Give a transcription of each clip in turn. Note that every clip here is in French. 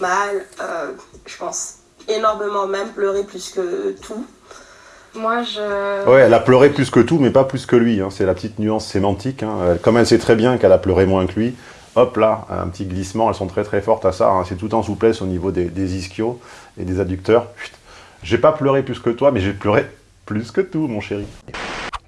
mal, euh, je pense énormément même, pleurer plus que tout. Moi, je... Ouais, elle a pleuré plus que tout, mais pas plus que lui. Hein. C'est la petite nuance sémantique. Hein. Comme elle sait très bien qu'elle a pleuré moins que lui, hop là, un petit glissement, elles sont très très fortes à ça. Hein. C'est tout en souplesse au niveau des, des ischios et des adducteurs. J'ai pas pleuré plus que toi, mais j'ai pleuré plus que tout, mon chéri.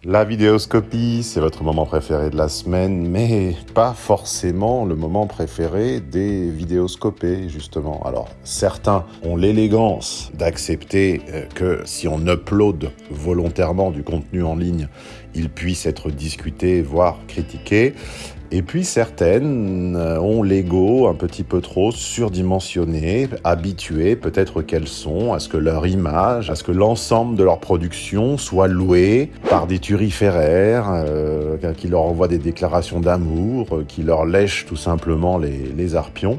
La vidéoscopie, c'est votre moment préféré de la semaine, mais pas forcément le moment préféré des vidéoscopés, justement. Alors, certains ont l'élégance d'accepter euh, que si on upload volontairement du contenu en ligne, il puisse être discuté, voire critiqué. Et puis certaines euh, ont l'ego un petit peu trop surdimensionné, habitué peut-être qu'elles sont à ce que leur image, à ce que l'ensemble de leur production soit loué par des turiféraires euh, qui leur envoient des déclarations d'amour, euh, qui leur lèchent tout simplement les, les arpions.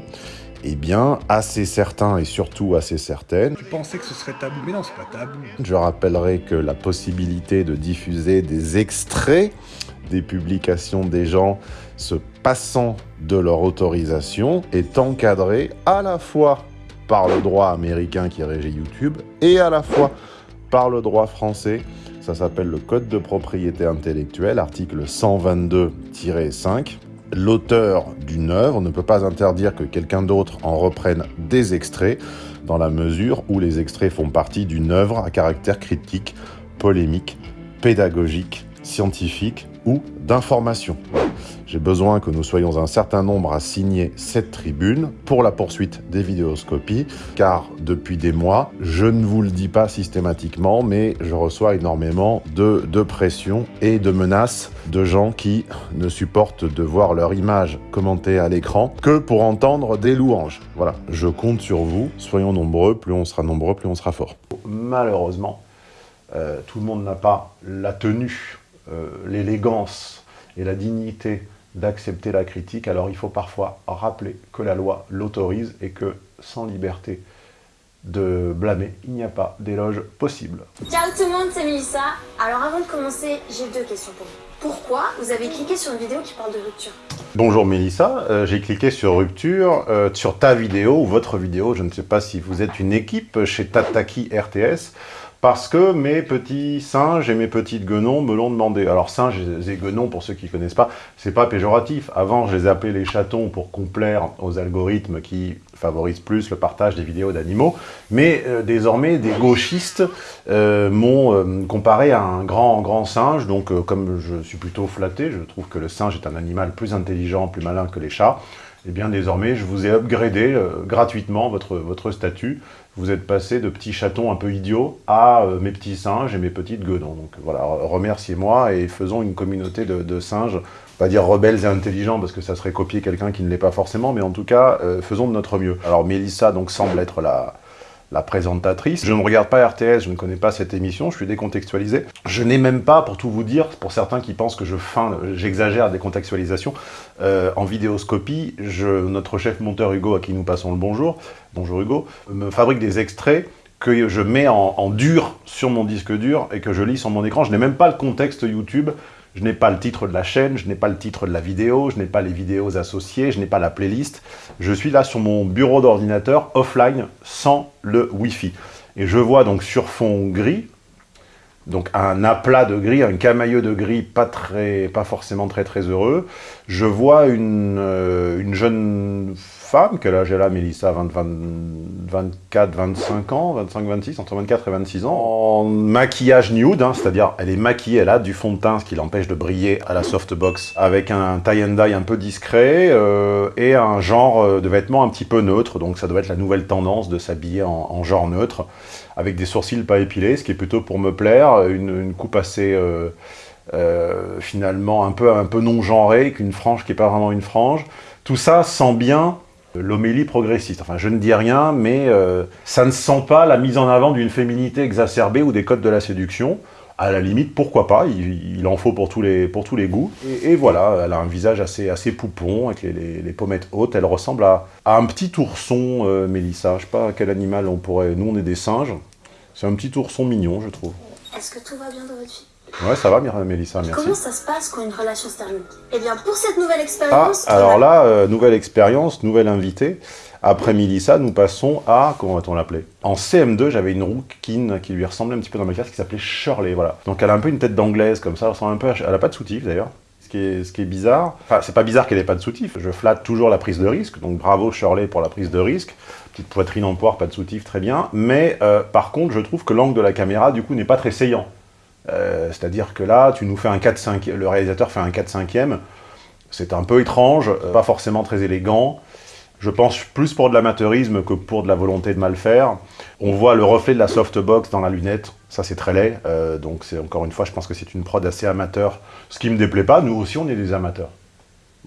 Eh bien, assez certains et surtout assez certaines. Tu pensais que ce serait tabou, mais non, c'est pas tabou. Je rappellerai que la possibilité de diffuser des extraits des publications des gens se passant de leur autorisation est encadrée à la fois par le droit américain qui régit YouTube et à la fois par le droit français. Ça s'appelle le Code de propriété intellectuelle, article 122-5. L'auteur d'une œuvre ne peut pas interdire que quelqu'un d'autre en reprenne des extraits dans la mesure où les extraits font partie d'une œuvre à caractère critique, polémique, pédagogique, scientifique ou d'information. J'ai besoin que nous soyons un certain nombre à signer cette tribune pour la poursuite des vidéoscopies, car depuis des mois, je ne vous le dis pas systématiquement, mais je reçois énormément de, de pression et de menaces de gens qui ne supportent de voir leur image commentée à l'écran que pour entendre des louanges. Voilà, je compte sur vous, soyons nombreux, plus on sera nombreux, plus on sera fort. Malheureusement, euh, tout le monde n'a pas la tenue, euh, l'élégance et la dignité d'accepter la critique, alors il faut parfois rappeler que la loi l'autorise et que sans liberté de blâmer, il n'y a pas d'éloge possible. Ciao tout le monde, c'est Melissa. Alors avant de commencer, j'ai deux questions pour vous. Pourquoi vous avez cliqué sur une vidéo qui parle de rupture? Bonjour Mélissa, euh, j'ai cliqué sur rupture, euh, sur ta vidéo ou votre vidéo, je ne sais pas si vous êtes une équipe chez Tataki RTS, parce que mes petits singes et mes petites guenons me l'ont demandé. Alors singes et guenons, pour ceux qui ne connaissent pas, c'est pas péjoratif. Avant, je les appelais les chatons pour complaire aux algorithmes qui favorisent plus le partage des vidéos d'animaux. Mais euh, désormais, des gauchistes euh, m'ont euh, comparé à un grand, grand singe. Donc comme je suis plutôt flatté, je trouve que le singe est un animal plus intelligent, plus malin que les chats. Eh bien désormais, je vous ai upgradé gratuitement votre, votre statut vous êtes passé de petits chatons un peu idiots à euh, mes petits singes et mes petites guenons. Donc voilà, remerciez-moi et faisons une communauté de, singes, pas dire rebelles et intelligents parce que ça serait copier quelqu'un qui ne l'est pas forcément, mais en tout cas, euh, faisons de notre mieux. Alors Mélissa donc semble être la, la présentatrice. Je ne regarde pas RTS, je ne connais pas cette émission, je suis décontextualisé. Je n'ai même pas, pour tout vous dire, pour certains qui pensent que je feins, j'exagère la décontextualisation, euh, en vidéoscopie, notre chef monteur Hugo, à qui nous passons le bonjour, bonjour Hugo, me fabrique des extraits que je mets en, en dur sur mon disque dur et que je lis sur mon écran. Je n'ai même pas le contexte YouTube, je n'ai pas le titre de la chaîne, je n'ai pas le titre de la vidéo, je n'ai pas les vidéos associées, je n'ai pas la playlist. Je suis là sur mon bureau d'ordinateur, offline, sans le Wi-Fi. Et je vois donc sur fond gris, donc un aplat de gris, un camailleux de gris pas, très, pas forcément très très heureux. Je vois une, euh, une jeune femme, quel âge elle a, Mélissa 20, 24, 25 ans, 25, 26, entre 24 et 26 ans, en maquillage nude, hein, c'est-à-dire elle est maquillée, elle a du fond de teint, ce qui l'empêche de briller à la softbox, avec un tie and dye un peu discret euh, et un genre euh, de vêtements un petit peu neutre, donc ça doit être la nouvelle tendance de s'habiller en, genre neutre, avec des sourcils pas épilés, ce qui est plutôt pour me plaire, une, coupe assez... Euh, finalement un peu, non-genrée, qu'une frange qui n'est pas vraiment une frange. Tout ça sent bien l'homélie progressiste. Enfin, je ne dis rien, mais euh, ça ne sent pas la mise en avant d'une féminité exacerbée ou des codes de la séduction. À la limite, pourquoi pas, il, en faut pour tous les, goûts. Et, voilà, elle a un visage assez, poupon, avec les, pommettes hautes. Elle ressemble à, un petit ourson, euh, Mélissa. Je sais pas quel animal on pourrait... Nous, on est des singes. C'est un petit ourson mignon, je trouve. Est-ce que tout va bien dans votre vie? Ouais, ça va, Mélissa, merci. Comment ça se passe quand une relation se termine? Eh bien, pour cette nouvelle expérience... Ah, alors là, euh, nouvelle expérience, nouvelle invitée. Après Milissa, nous passons à, comment va-t-on l'appeler? En CM2, j'avais une rouquine qui lui ressemblait un petit peu dans ma classe, qui s'appelait Shirley, voilà. Donc elle a un peu une tête d'anglaise, comme ça, elle ressemble un peu à... Elle a pas de soutif, d'ailleurs. Ce qui, est, ce qui est bizarre, enfin, c'est pas bizarre qu'elle ait pas de soutif, je flatte toujours la prise de risque, donc bravo Shirley pour la prise de risque. Petite poitrine en poire, pas de soutif, très bien. Mais euh, par contre, je trouve que l'angle de la caméra, du coup, n'est pas très saillant. Euh, C'est-à-dire que là, tu nous fais un 4-5, le réalisateur fait un 4-5e, c'est un peu étrange, euh, pas forcément très élégant. Je pense plus pour de l'amateurisme que pour de la volonté de mal faire. On voit le reflet de la softbox dans la lunette, ça c'est très laid. Euh, donc c'est encore une fois, je pense que c'est une prod assez amateur. Ce qui me déplaît pas, nous aussi on est des amateurs.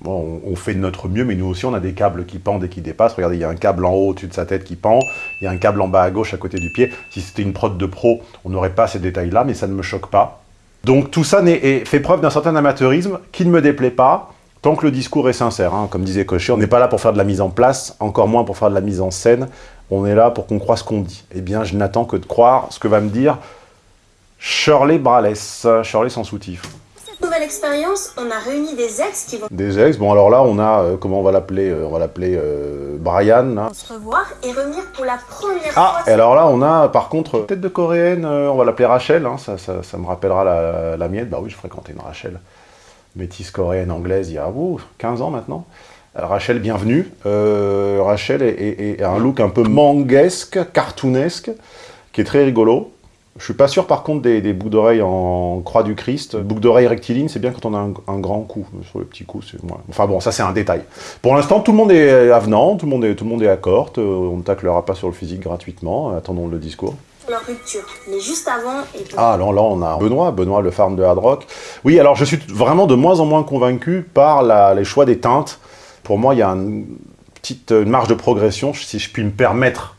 On, fait de notre mieux, mais nous aussi on a des câbles qui pendent et qui dépassent. Regardez, il y a un câble en haut au-dessus de sa tête qui pend, il y a un câble en bas à gauche à côté du pied. Si c'était une prod de pro, on n'aurait pas ces détails-là, mais ça ne me choque pas. Donc tout ça fait preuve d'un certain amateurisme qui ne me déplaît pas, tant que le discours est sincère. hein. Comme disait Cochet, on n'est pas là pour faire de la mise en place, encore moins pour faire de la mise en scène. On est là pour qu'on croit ce qu'on dit. Eh bien, je n'attends que de croire ce que va me dire Shirley Braless, Shirley sans soutif. Cette nouvelle expérience, on a réuni des ex qui vont Des ex, bon alors là on a, euh, comment on va l'appeler euh, On va l'appeler euh, Brian, là. se revoir et revenir pour la première Ah, fois. et alors là on a par contre, tête de coréenne, on va l'appeler Rachel, hein, ça, ça, ça me rappellera la, la mienne, bah oui je fréquentais une Rachel, métisse coréenne anglaise il y a ouh, 15 ans maintenant. Alors, Rachel, bienvenue. Rachel est, est- est- a un look un peu manguesque, cartoonesque, qui est très rigolo. Je suis pas sûr par contre des, des boucles d'oreilles en croix du Christ. Boucles d'oreilles rectilignes, c'est bien quand on a un, un grand coup. Sur le petit coup, c'est moi. Enfin bon, ça c'est un détail. Pour l'instant, tout le monde est avenant, tout le monde est, tout le monde est accord. euh, On ne taclera pas sur le physique gratuitement. Attendons le discours. leur rupture. Mais juste avant, et pour Ah, là, là, on a Benoît, Benoît, le farm de Hard Rock. Oui, alors je suis vraiment de moins en moins convaincu par la- les choix des teintes. Pour moi, il y a une petite une marge de progression, si je puis me permettre,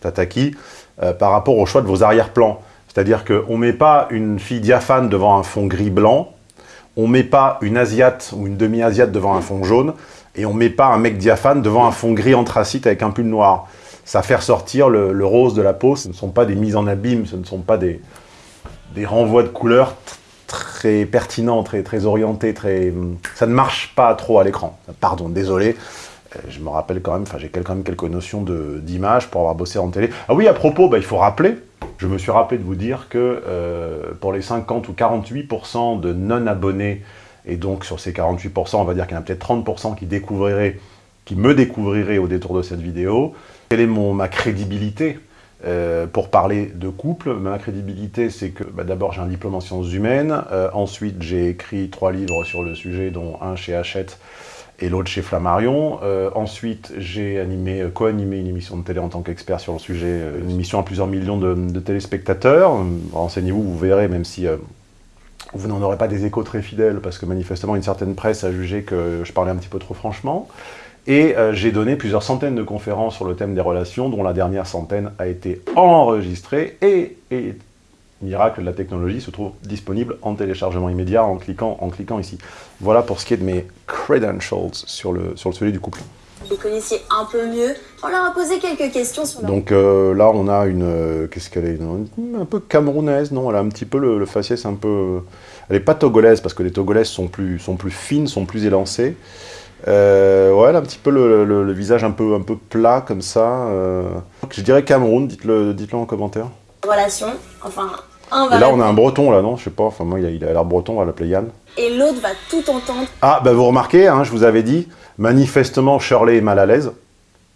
Tataki, euh, par rapport au choix de vos arrière-plans. C'est-à-dire qu'on ne met pas une fille diaphane devant un fond gris-blanc, on ne met pas une asiate ou une demi-asiate devant un fond jaune, et on ne met pas un mec diaphane devant un fond gris anthracite avec un pull noir. Ça fait ressortir le, rose de la peau, ce ne sont pas des mises en abîme, ce ne sont pas des, des renvois de couleurs très pertinents, très, très orientés, très... ça ne marche pas trop à l'écran. Pardon, désolé. Euh, Je me rappelle quand même, enfin j'ai quand même quelques notions d'image pour avoir bossé en télé. Ah oui, à propos, bah, il faut rappeler, je me suis rappelé de vous dire que euh, pour les 50 ou 48% de non-abonnés, et donc sur ces 48%, on va dire qu'il y en a peut-être 30% qui découvriraient, qui me découvriraient au détour de cette vidéo, quelle est ma crédibilité euh, pour parler de couple, ma crédibilité, c'est que bah, d'abord j'ai un diplôme en sciences humaines, ensuite j'ai écrit trois livres sur le sujet, dont un chez Hachette et l'autre chez Flammarion. Euh, ensuite j'ai animé, euh, co-animé une émission de télé en tant qu'expert sur le sujet, euh, une émission à plusieurs millions de, téléspectateurs. Renseignez-vous, vous verrez, même si vous n'en aurez pas des échos très fidèles, parce que manifestement une certaine presse a jugé que je parlais un petit peu trop franchement. Et j'ai donné plusieurs centaines de conférences sur le thème des relations, dont la dernière centaine a été enregistrée et miracle de la technologie, se trouve disponible en téléchargement immédiat en cliquant, en cliquant ici. Voilà pour ce qui est de mes credentials sur le, sur le sujet du couple. vous les connaissiez un peu mieux, on leur a posé quelques questions sur leur Donc euh, là, on a une... euh, Qu'est-ce qu'elle est? Une- Un peu camerounaise, non? Elle a un petit peu le, le faciès un peu... Elle est pas togolaise, parce que les togolaises sont plus, sont plus fines, sont plus élancées. Euh, ouais, elle a un petit peu le, le- le visage un peu, un peu plat, comme ça. euh. Je dirais Cameroun, dites-le dites en commentaire. Relation. Enfin, un va Et là, on a un breton, là, non? Je sais pas, enfin moi, il a il a l'air breton, on va l'appeler Yann. et l'autre va tout entendre. Ah, bah vous remarquez, hein, je vous avais dit, manifestement, Shirley est mal à l'aise.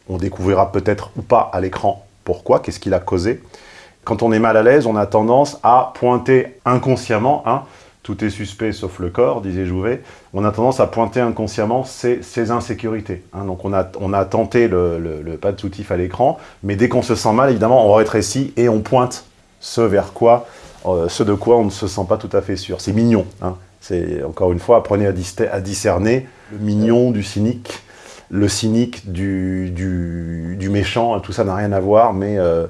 On découvrira peut-être ou pas à l'écran pourquoi, qu'est-ce qui l'a causé. Quand on est mal à l'aise, on a tendance à pointer inconsciemment, hein, tout est suspect sauf le corps, disait Jouvet, on a tendance à pointer inconsciemment ses insécurités. hein. donc on a, tenté le, pas de soutif à l'écran, mais dès qu'on se sent mal, évidemment, on rétrécit et on pointe ce vers quoi, euh, ce de quoi on ne se sent pas tout à fait sûr. C'est mignon. hein. C'est encore une fois, apprenez à, dis- à discerner le mignon du cynique, le cynique du, méchant. Tout ça n'a rien à voir, mais euh,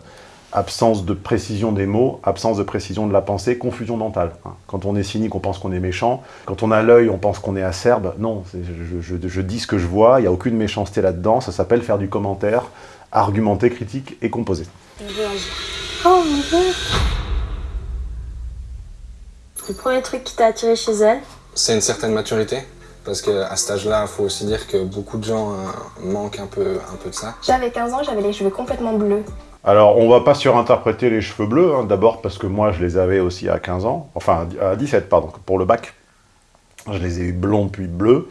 absence de précision des mots, absence de précision de la pensée, confusion mentale. hein. Quand on est cynique, on pense qu'on est méchant. Quand on a l'œil, on pense qu'on est acerbe. Non, je, je- je dis ce que je vois. Il n'y a aucune méchanceté là-dedans. Ça s'appelle faire du commentaire, argumenté, critique et. Oh mon dieu Le premier truc qui t'a attiré chez elle? C'est une certaine maturité. Parce qu'à cet âge-là, il faut aussi dire que beaucoup de gens euh, manquent un peu, un peu de ça. J'avais 15 ans, j'avais les cheveux complètement bleus. Alors, on va pas surinterpréter les cheveux bleus, hein. d'abord parce que moi, je les avais aussi à 15 ans, enfin à 17, pardon, pour le bac. Je les ai eu blonds puis bleus.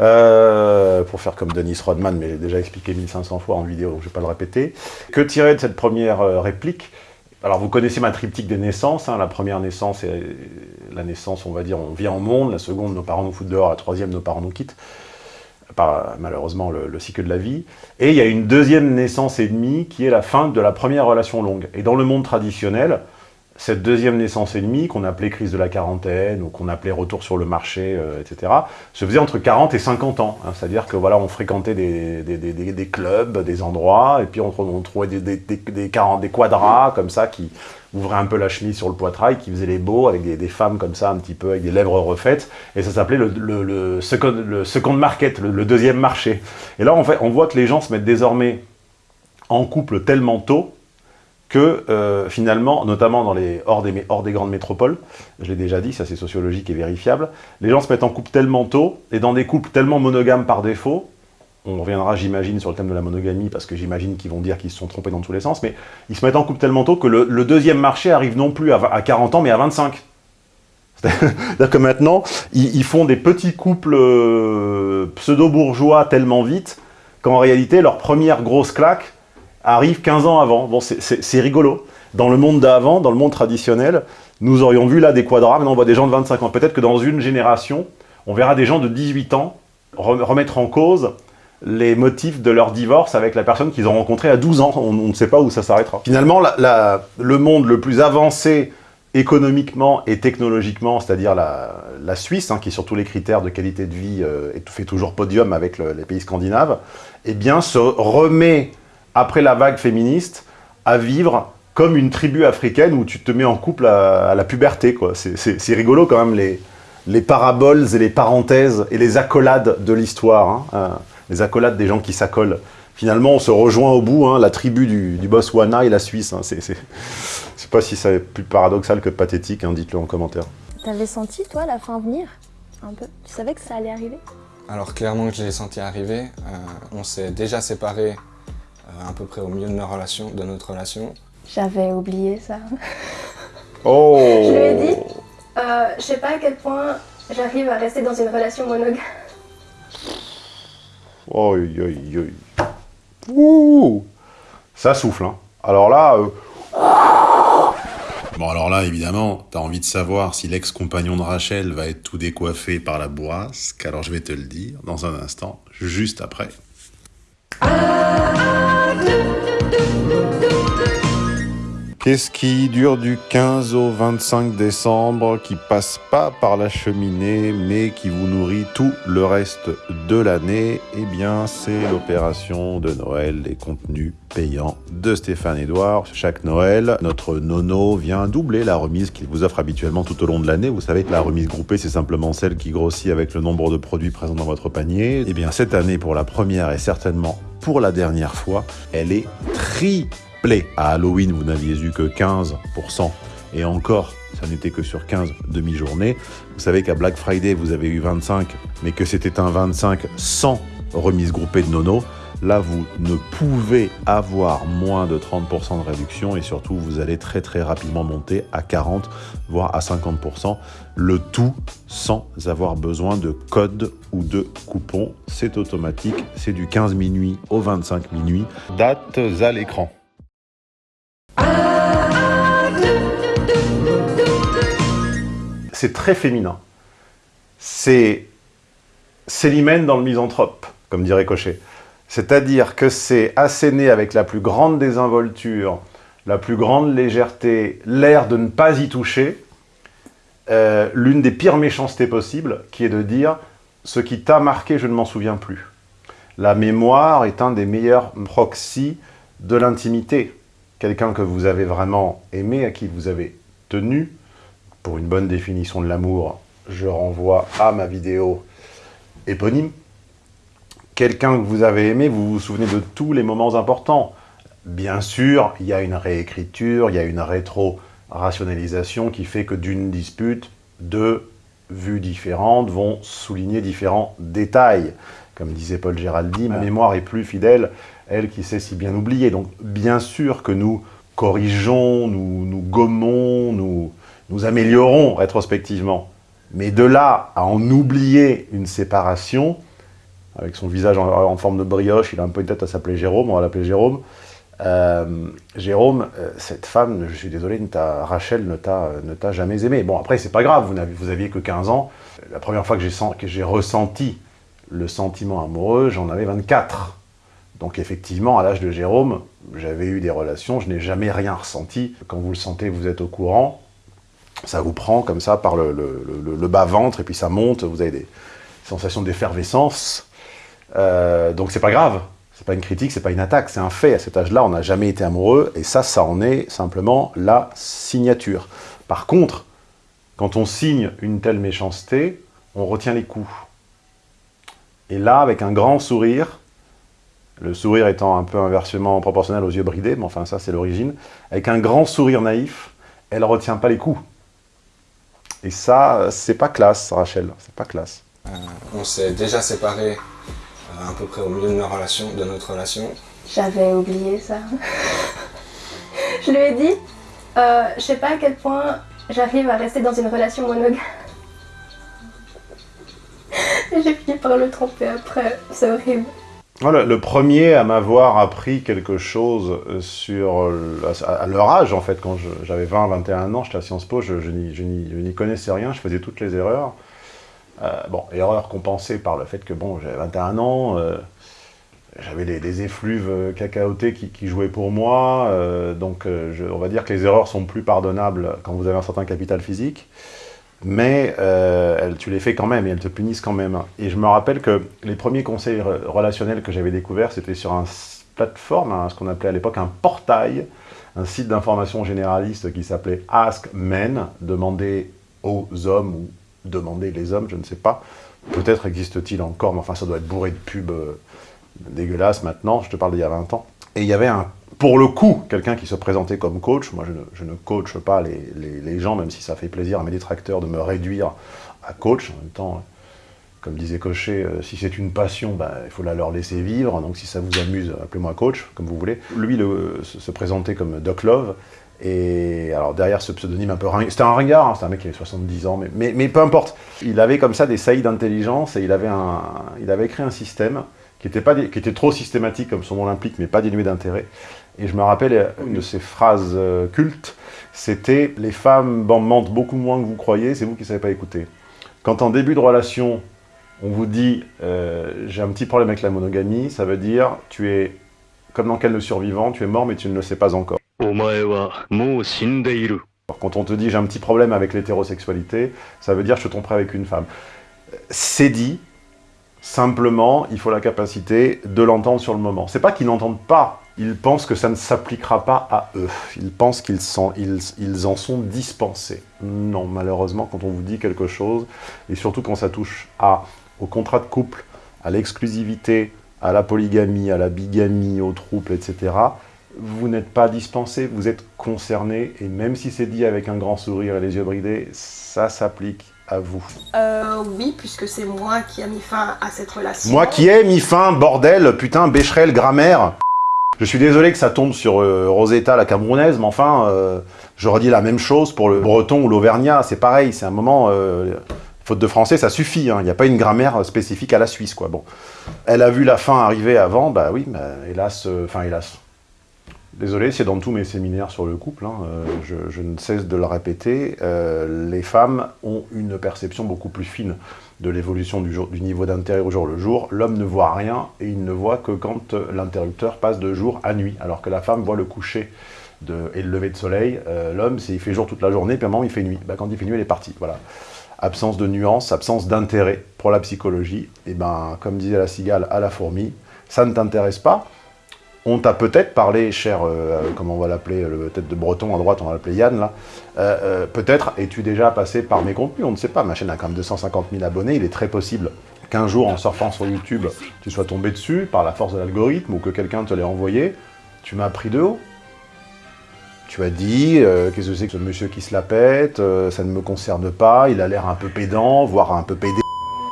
Euh, pour faire comme Denis Rodman, mais j'ai déjà expliqué 1500 fois en vidéo, donc je ne vais pas le répéter. Que tirer de cette première euh, réplique? Alors, vous connaissez ma triptyque des naissances. Hein. la première naissance, c'est la naissance, on va dire, on vient au monde. La seconde, nos parents nous foutent dehors. La troisième, nos parents nous quittent. Par, malheureusement, le, le, cycle de la vie. Et il y a une deuxième naissance et demie qui est la fin de la première relation longue. Et dans le monde traditionnel, cette deuxième naissance et demie, qu'on appelait crise de la quarantaine, ou qu'on appelait retour sur le marché, euh, etc., se faisait entre 40 et 50 ans. Hein. C'est-à-dire que voilà, on fréquentait des, des, des, clubs, des endroits, et puis on, trouvait des, des, 40, des quadras comme ça qui ouvraient un peu la chemise sur le poitrail, qui faisaient les beaux, avec des, femmes comme ça, un petit peu, avec des lèvres refaites, et ça s'appelait le, second, le market, le, deuxième marché. Et là, en fait, on voit que les gens se mettent désormais en couple tellement tôt, que euh, finalement, notamment dans les, hors des grandes métropoles, je l'ai déjà dit, ça c'est sociologique et vérifiable, les gens se mettent en couple tellement tôt, et dans des couples tellement monogames par défaut, on reviendra j'imagine sur le thème de la monogamie, parce que j'imagine qu'ils vont dire qu'ils se sont trompés dans tous les sens, mais ils se mettent en couple tellement tôt que le, deuxième marché arrive non plus à, 40 ans, mais à 25. C'est-à-dire que maintenant, ils, font des petits couples euh, pseudo-bourgeois tellement vite, qu'en réalité, leur première grosse claque, arrive 15 ans avant. Bon, c'est rigolo. Dans le monde d'avant, dans le monde traditionnel, nous aurions vu là des quadras, maintenant on voit des gens de 25 ans. Peut-être que dans une génération, on verra des gens de 18 ans remettre en cause les motifs de leur divorce avec la personne qu'ils ont rencontrée à 12 ans. On, ne sait pas où ça s'arrêtera. Finalement, le monde le plus avancé économiquement et technologiquement, c'est-à-dire la, Suisse, hein, qui sur tous les critères de qualité de vie euh, fait toujours podium avec les pays scandinaves, eh bien, se remet après la vague féministe, à vivre comme une tribu africaine où tu te mets en couple à, la puberté. C'est rigolo quand même les, les paraboles et les parenthèses et les accolades de l'histoire. Hein. Euh, les accolades des gens qui s'accolent. Finalement, on se rejoint au bout, hein, la tribu du, du Botswana et la Suisse. Hein. C'est pas si c'est plus paradoxal que pathétique, hein, dites-le en commentaire. T'avais senti, toi, la fin venir Un peu? Tu savais que ça allait arriver? Alors clairement que je l'ai senti arriver. Euh, on s'est déjà séparés à peu près au milieu de, notre relation, de notre relation. J'avais oublié ça. Oh Je lui ai dit, euh, je sais pas à quel point j'arrive à rester dans une relation monogame. Ouh Ça souffle, hein. Alors là... Euh, bon, alors là, évidemment, t'as envie de savoir si l'ex-compagnon de Rachel va être tout décoiffé par la bourrasque, alors je vais te le dire dans un instant, juste après. Qu'est-ce qui dure du 15 au 25 décembre, qui passe pas par la cheminée, mais qui vous nourrit tout le reste de l'année? Eh bien, c'est l'opération de Noël, les contenus payants de Stéphane Edouard. Chaque Noël, notre nono vient doubler la remise qu'il vous offre habituellement tout au long de l'année. Vous savez la remise groupée, c'est simplement celle qui grossit avec le nombre de produits présents dans votre panier. Eh bien, cette année, pour la première et certainement pour la dernière fois, elle est triplée. À Halloween, vous n'aviez eu que 15%, et encore, ça n'était que sur 15 demi-journées. Vous savez qu'à Black Friday, vous avez eu 25, mais que c'était un 25 sans remise groupée de nono. Là, vous ne pouvez avoir moins de 30% de réduction et surtout, vous allez très très rapidement monter à 40, voire à 50%. Le tout sans avoir besoin de code ou de coupon. C'est automatique, c'est du 15 minuit au 25 minuit. Dates à l'écran. C'est très féminin. C'est Célimène dans le misanthrope, comme dirait Cochet. C'est-à-dire que c'est asséné avec la plus grande désinvolture, la plus grande légèreté, l'air de ne pas y toucher, euh, l'une des pires méchancetés possibles, qui est de dire « ce qui t'a marqué, je ne m'en souviens plus ». La mémoire est un des meilleurs proxys de l'intimité. Quelqu'un que vous avez vraiment aimé, à qui vous avez tenu, pour une bonne définition de l'amour, je renvoie à ma vidéo éponyme, quelqu'un que vous avez aimé, vous vous souvenez de tous les moments importants. Bien sûr, il y a une réécriture, il y a une rétro-rationalisation qui fait que d'une dispute, deux vues différentes vont souligner différents détails. Comme disait Paul Géraldi, ma mémoire est plus fidèle, elle qui sait si bien oublier. Donc bien sûr que nous corrigeons, nous, nous gommons, nous, nous améliorons rétrospectivement. Mais de là à en oublier une séparation, avec son visage en, forme de brioche, il a un peu une tête à s'appeler Jérôme, on va l'appeler Jérôme. Euh, Jérôme, euh, cette femme, je suis désolé, Rachel ne t'a jamais aimé. Bon, après, c'est pas grave, vous, vous aviez que 15 ans. La première fois que j'ai ressenti le sentiment amoureux, j'en avais 24. Donc effectivement, à l'âge de Jérôme, j'avais eu des relations, je n'ai jamais rien ressenti. Quand vous le sentez, vous êtes au courant ça vous prend comme ça par le, bas-ventre, et puis ça monte, vous avez des sensations d'effervescence. Euh, donc c'est pas grave, c'est pas une critique, c'est pas une attaque, c'est un fait. À cet âge-là, on n'a jamais été amoureux, et ça, ça en est simplement la signature. Par contre, quand on signe une telle méchanceté, on retient les coups. Et là, avec un grand sourire, le sourire étant un peu inversement proportionnel aux yeux bridés, mais enfin ça c'est l'origine, avec un grand sourire naïf, elle retient pas les coups. Et ça, c'est pas classe, Rachel, c'est pas classe. Euh, on s'est déjà séparés euh, à peu près au milieu de, notre relation, de notre relation. J'avais oublié ça. je lui ai dit, euh, je sais pas à quel point j'arrive à rester dans une relation monogame. Et j'ai fini par le tromper après, c'est horrible. Le premier à m'avoir appris quelque chose sur, à leur âge en fait, quand j'avais 20-21 ans, j'étais à Sciences Po, je, n'y connaissais rien, je faisais toutes les erreurs. Euh, bon, erreurs compensées par le fait que bon, j'avais 21 ans, euh, j'avais des, effluves cacaotés qui, jouaient pour moi, euh, donc on va dire que les erreurs sont plus pardonnables quand vous avez un certain capital physique mais euh, tu les fais quand même et elles te punissent quand même. Et je me rappelle que les premiers conseils relationnels que j'avais découverts, c'était sur une plateforme, ce qu'on appelait à l'époque un portail, un site d'information généraliste qui s'appelait Ask Men, demander aux hommes ou demander les hommes, je ne sais pas. Peut-être existe-t-il encore, mais enfin ça doit être bourré de pubs euh, dégueulasses maintenant, je te parle d'il y a 20 ans. Et il y avait un pour le coup, quelqu'un qui se présentait comme coach, moi je ne, coache pas les, gens, même si ça fait plaisir à mes détracteurs de me réduire à coach. En même temps, comme disait Cochet, euh, si c'est une passion, ben, il faut la leur laisser vivre. Donc si ça vous amuse, appelez-moi coach, comme vous voulez. Lui se, présentait comme Doc Love. Et derrière ce pseudonyme un peu ringard, c'était un ringard, hein, c'était un mec qui avait 70 ans, mais, mais, peu importe. Il avait comme ça des saillies d'intelligence et il avait, un, il avait créé un système qui était, qui était trop systématique comme son nom l'implique, mais pas dénué d'intérêt. Et je me rappelle une de ces phrases euh, cultes, c'était « Les femmes mentent beaucoup moins que vous croyez, c'est vous qui ne savez pas écouter ». Quand en début de relation, on vous dit euh, j'ai un petit problème avec la monogamie », ça veut dire « tu es comme dans quel le survivant, tu es mort mais tu ne le sais pas encore ». Quand on te dit j'ai un petit problème avec l'hétérosexualité, ça veut dire je te tromperai avec une femme. C'est dit, simplement, il faut la capacité de l'entendre sur le moment. C'est pas qu'ils n'entendent pas ils pensent que ça ne s'appliquera pas à eux. Ils pensent qu'ils ils, en sont dispensés. Non, malheureusement, quand on vous dit quelque chose, et surtout quand ça touche à, au contrat de couple, à l'exclusivité, à la polygamie, à la bigamie, au trouble, etc., vous n'êtes pas dispensé, vous êtes concerné, et même si c'est dit avec un grand sourire et les yeux bridés, ça s'applique à vous. Euh, oui, puisque c'est moi qui ai mis fin à cette relation. Moi qui ai mis fin, bordel, putain, Becherel, grammaire je suis désolé que ça tombe sur euh, Rosetta, la Camerounaise, mais enfin, euh, je redis la même chose pour le breton ou l'auvergnat, c'est pareil, c'est un moment, euh, faute de français, ça suffit, hein. il n'y a pas une grammaire spécifique à la Suisse, quoi. Elle a vu la fin arriver avant, bah oui, hélas, enfin hélas. Désolé, c'est dans tous mes séminaires sur le couple, hein, je, ne cesse de le répéter, les femmes ont une perception beaucoup plus fine de l'évolution du, du, niveau d'intérêt au jour le jour, l'homme ne voit rien et il ne voit que quand euh, l'interrupteur passe de jour à nuit, alors que la femme voit le coucher de, et le lever de soleil. Euh, l'homme, il fait jour toute la journée, puis à un moment il fait nuit. Bah, quand il fait nuit, il est parti. Voilà. Absence de nuance, absence d'intérêt pour la psychologie. Et ben, comme disait la cigale à la fourmi, ça ne t'intéresse pas, on t'a peut-être parlé, cher, euh, comment on va l'appeler, le tête de breton à droite, on va l'appeler Yann, là, euh, euh, peut-être es-tu déjà passé par mes contenus, on ne sait pas, ma chaîne a quand même 250 000 abonnés, il est très possible qu'un jour, en surfant sur YouTube, tu sois tombé dessus par la force de l'algorithme, ou que quelqu'un te l'ait envoyé, tu m'as pris de haut. Tu as dit, euh, qu'est-ce que c'est que ce monsieur qui se la pète, euh, ça ne me concerne pas, il a l'air un peu pédant, voire un peu pédé.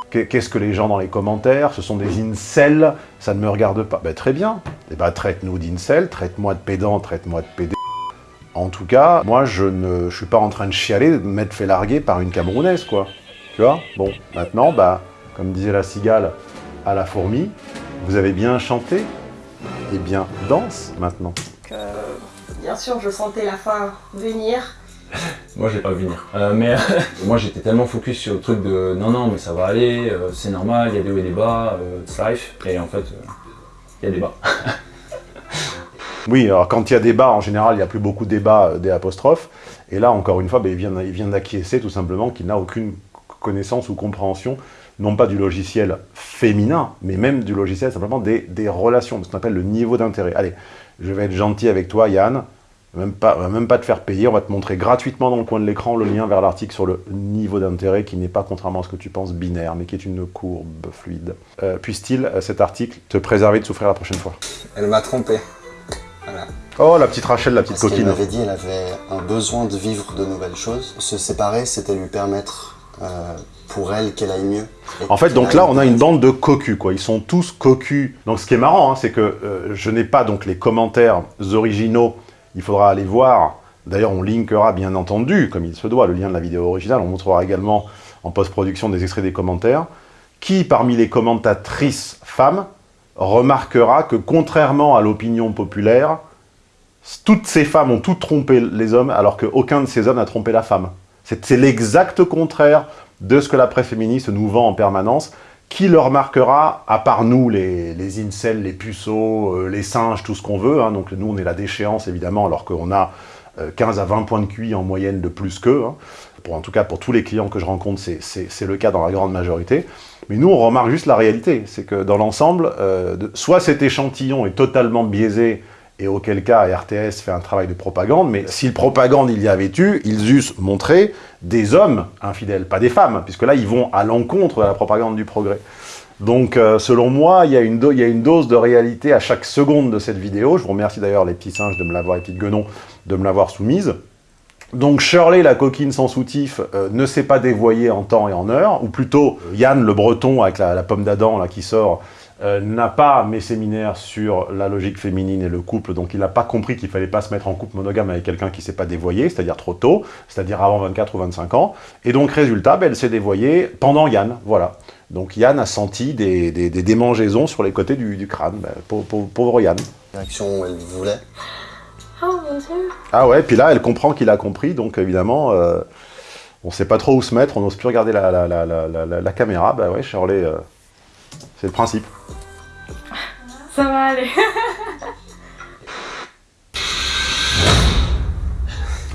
Qu'est-ce que les gens dans les commentaires? Ce sont des incels, ça ne me regarde pas. Ben, très bien. Eh ben, traite-nous d'incel, traite-moi de pédant, traite-moi de pédé. En tout cas, moi, je ne suis pas en train de chialer, de m'être fait larguer par une Camerounaise, quoi. Tu vois? Bon, maintenant, bah, comme disait la cigale à la fourmi, vous avez bien chanté Eh bien, danse, maintenant. Bien sûr, je sentais la fin venir. Moi, j'ai pas vu venir. Euh, mais moi, j'étais tellement focus sur le truc de non, non, mais ça va aller, euh, c'est normal, il y a des hauts et des bas, euh, it's life. Et en fait, euh, il y a des bas. Oui, alors quand il y a débat, en général, il n'y a plus beaucoup de débats euh, des apostrophes. Et là, encore une fois, ben, il vient, il vient d'acquiescer tout simplement qu'il n'a aucune connaissance ou compréhension, non pas du logiciel féminin, mais même du logiciel simplement des, des relations, ce qu'on appelle le niveau d'intérêt. Allez, je vais être gentil avec toi, Yann. Même pas, on va même pas te faire payer, on va te montrer gratuitement dans le coin de l'écran le lien vers l'article sur le niveau d'intérêt qui n'est pas, contrairement à ce que tu penses, binaire, mais qui est une courbe fluide. Euh, Puisse-t-il, euh, cet article, te préserver de souffrir la prochaine fois? Elle m'a trompé. Voilà. Oh, la petite Rachel, la petite Parce coquine. m'avait dit elle avait un besoin de vivre de nouvelles choses. Se séparer, c'était lui permettre euh, pour elle qu'elle aille mieux. En fait, donc là, on a une bande de cocus, quoi. Ils sont tous cocus. Donc, ce qui est marrant, hein, c'est que euh, je n'ai pas donc les commentaires originaux. Il faudra aller voir. D'ailleurs, on linkera, bien entendu, comme il se doit, le lien de la vidéo originale. On montrera également en post-production des extraits des commentaires. Qui, parmi les commentatrices femmes, remarquera que, contrairement à l'opinion populaire, toutes ces femmes ont toutes trompé les hommes, alors qu'aucun de ces hommes n'a trompé la femme. C'est l'exact contraire de ce que la presse féministe nous vend en permanence. Qui le remarquera, à part nous, les, les incels, les puceaux, euh, les singes, tout ce qu'on veut, hein, donc nous on est la déchéance évidemment, alors qu'on a euh, 15 à 20 points de QI en moyenne de plus qu'eux. hein. En tout cas, pour tous les clients que je rencontre, c'est- le cas dans la grande majorité. Mais nous, on remarque juste la réalité. C'est que dans l'ensemble, euh, soit cet échantillon est totalement biaisé, et auquel cas RTS fait un travail de propagande, mais si le propagande il y avait eu, ils eussent montré des hommes infidèles, pas des femmes, puisque là, ils vont à l'encontre de la propagande du progrès. Donc, euh, selon moi, il y, a une dose de réalité à chaque seconde de cette vidéo. Je vous remercie d'ailleurs, les petits singes, de me l'avoir, les de me l'avoir soumise. Donc Shirley, la coquine sans soutif, euh, ne s'est pas dévoyée en temps et en heure, ou plutôt euh, Yann, le breton, avec la, la pomme d'Adam qui sort, euh, n'a pas mes séminaires sur la logique féminine et le couple, donc il n'a pas compris qu'il fallait pas se mettre en couple monogame avec quelqu'un qui s'est pas dévoyé, c'est-à-dire trop tôt, c'est-à-dire avant 24 ou 25 ans, et donc résultat, ben, elle s'est dévoyée pendant Yann, voilà. Donc Yann a senti des, des- des démangeaisons sur les côtés du, du crâne, ben, pauvre, pauvre- pauvre Yann. Direction où elle voulait. Oh mon dieu. Ah ouais, puis là, elle comprend qu'il a compris, donc évidemment, euh, on sait pas trop où se mettre, on n'ose plus regarder la, la, la, la, la- la- la caméra. Bah ouais, Shirley, euh, c'est le principe. Ça va aller.